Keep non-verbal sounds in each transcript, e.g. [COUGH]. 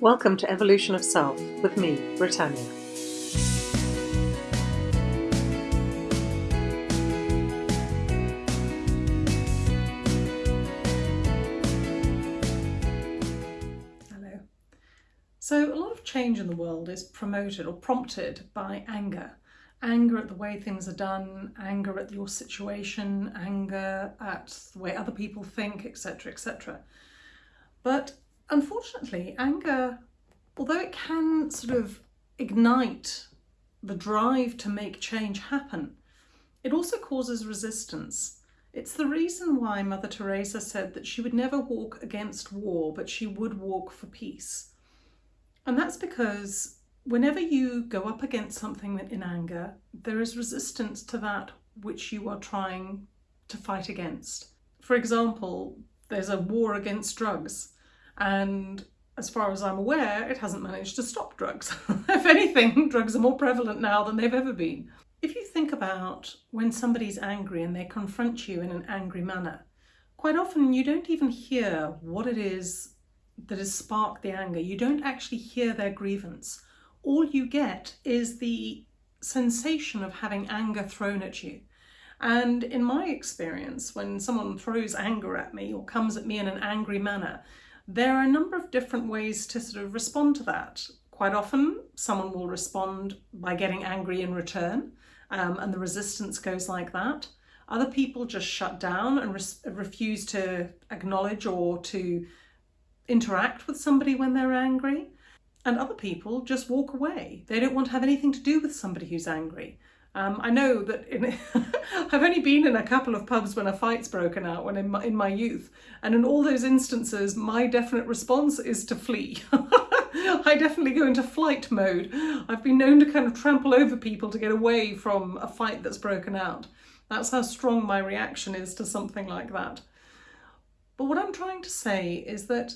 Welcome to Evolution of Self with me, Britannia. Hello. So, a lot of change in the world is promoted or prompted by anger. Anger at the way things are done, anger at your situation, anger at the way other people think, etc., etc. But unfortunately, anger, although it can sort of ignite the drive to make change happen, it also causes resistance. It's the reason why Mother Teresa said that she would never walk against war, but she would walk for peace. And that's because whenever you go up against something in anger, there is resistance to that which you are trying to fight against. For example, there's a war against drugs. And as far as I'm aware, it hasn't managed to stop drugs. [LAUGHS] if anything, drugs are more prevalent now than they've ever been. If you think about when somebody's angry and they confront you in an angry manner, quite often you don't even hear what it is that has sparked the anger. You don't actually hear their grievance. All you get is the sensation of having anger thrown at you. And in my experience, when someone throws anger at me or comes at me in an angry manner, there are a number of different ways to sort of respond to that. Quite often, someone will respond by getting angry in return, um, and the resistance goes like that. Other people just shut down and re- refuse to acknowledge or to interact with somebody when they're angry. And other people just walk away. They don't want to have anything to do with somebody who's angry. Um, I know that in, [LAUGHS] I've only been in a couple of pubs when a fight's broken out when in my, in my youth, and in all those instances, my definite response is to flee. [LAUGHS] I definitely go into flight mode. I've been known to kind of trample over people to get away from a fight that's broken out. That's how strong my reaction is to something like that. But what I'm trying to say is that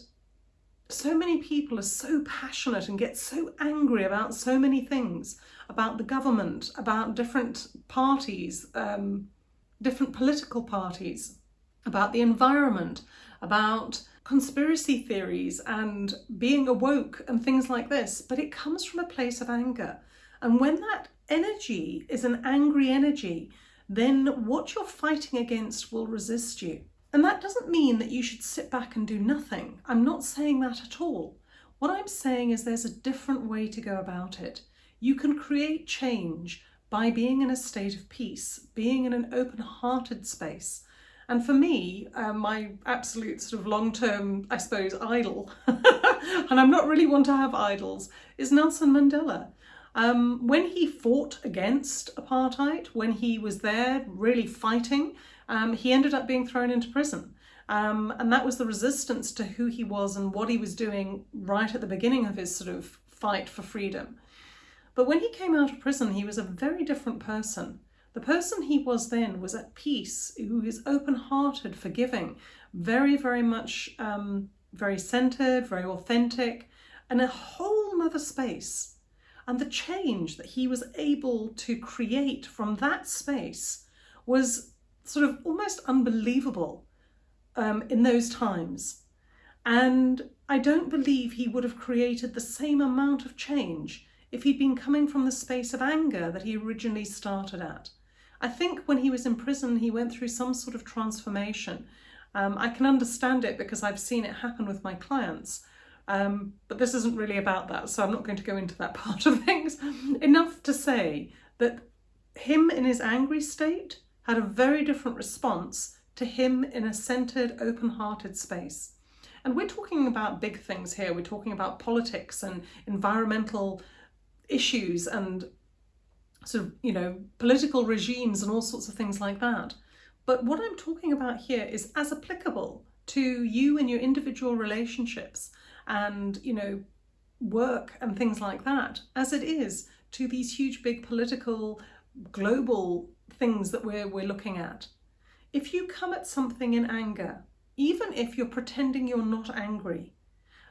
so many people are so passionate and get so angry about so many things about the government, about different parties, um, different political parties, about the environment, about conspiracy theories and being awoke and things like this. But it comes from a place of anger. And when that energy is an angry energy, then what you're fighting against will resist you. And that doesn't mean that you should sit back and do nothing. I'm not saying that at all. What I'm saying is there's a different way to go about it. You can create change by being in a state of peace, being in an open hearted space. And for me, uh, my absolute sort of long term, I suppose, idol, [LAUGHS] and I'm not really one to have idols, is Nelson Mandela. Um, when he fought against apartheid, when he was there really fighting, um, he ended up being thrown into prison. Um, and that was the resistance to who he was and what he was doing right at the beginning of his sort of fight for freedom. But when he came out of prison, he was a very different person. The person he was then was at peace, who is open hearted, forgiving, very, very much um, very centered, very authentic, and a whole other space. And the change that he was able to create from that space was sort of almost unbelievable um, in those times. And I don't believe he would have created the same amount of change if he'd been coming from the space of anger that he originally started at. I think when he was in prison, he went through some sort of transformation. Um, I can understand it because I've seen it happen with my clients. Um, but this isn't really about that, so I'm not going to go into that [LAUGHS] part of things. Enough to say that him in his angry state had a very different response to him in a centered, open hearted space. And we're talking about big things here. We're talking about politics and environmental issues and sort of, you know, political regimes and all sorts of things like that. But what I'm talking about here is as applicable to you and your individual relationships and, you know, work and things like that as it is to these huge, big political, global things that we're, we're looking at. If you come at something in anger, even if you're pretending you're not angry,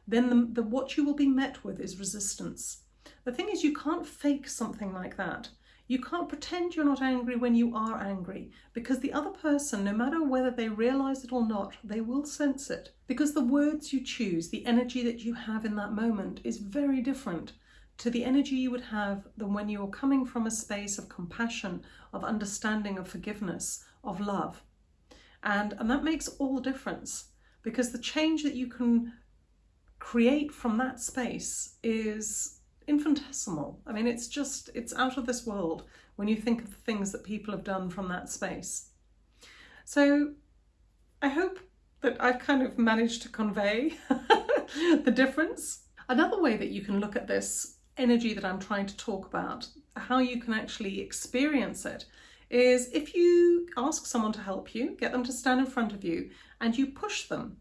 then the, the, what you will be met with is resistance. The thing is, you can't fake something like that. You can't pretend you're not angry when you are angry because the other person, no matter whether they realize it or not, they will sense it. Because the words you choose, the energy that you have in that moment is very different to the energy you would have than when you're coming from a space of compassion, of understanding, of forgiveness, of love. And, and that makes all the difference because the change that you can create from that space is infinitesimal. I mean, it's just, it's out of this world when you think of the things that people have done from that space. So I hope that I've kind of managed to convey [LAUGHS] the difference. Another way that you can look at this energy that I'm trying to talk about, how you can actually experience it, is if you ask someone to help you, get them to stand in front of you, and you push them.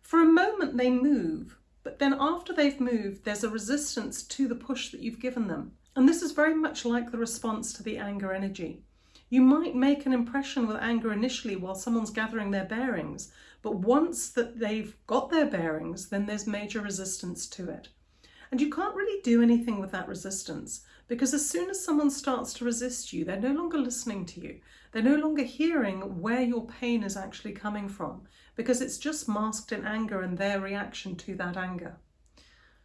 For a moment they move, but then after they've moved, there's a resistance to the push that you've given them. And this is very much like the response to the anger energy. You might make an impression with anger initially while someone's gathering their bearings, but once that they've got their bearings, then there's major resistance to it. And you can't really do anything with that resistance because as soon as someone starts to resist you, they're no longer listening to you. They're no longer hearing where your pain is actually coming from because it's just masked in anger and their reaction to that anger.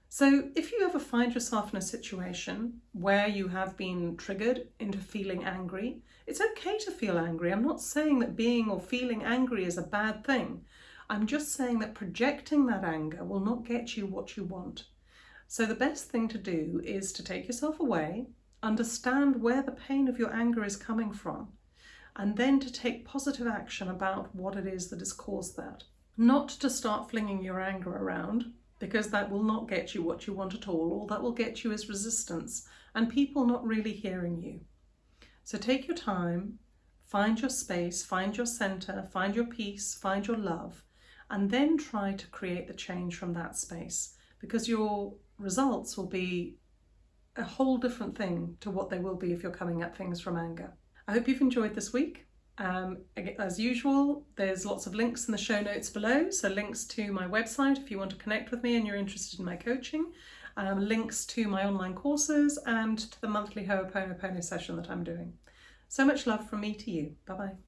So if you ever find yourself in a situation where you have been triggered into feeling angry, it's okay to feel angry. I'm not saying that being or feeling angry is a bad thing. I'm just saying that projecting that anger will not get you what you want. So the best thing to do is to take yourself away, understand where the pain of your anger is coming from, and then to take positive action about what it is that has caused that. Not to start flinging your anger around, because that will not get you what you want at all. All that will get you is resistance and people not really hearing you. So take your time, find your space, find your center, find your peace, find your love, and then try to create the change from that space because your results will be a whole different thing to what they will be if you're coming at things from anger. I hope you've enjoyed this week. Um, as usual, there's lots of links in the show notes below. So links to my website if you want to connect with me and you're interested in my coaching, um, links to my online courses and to the monthly Ho'oponopono session that I'm doing. So much love from me to you. Bye-bye.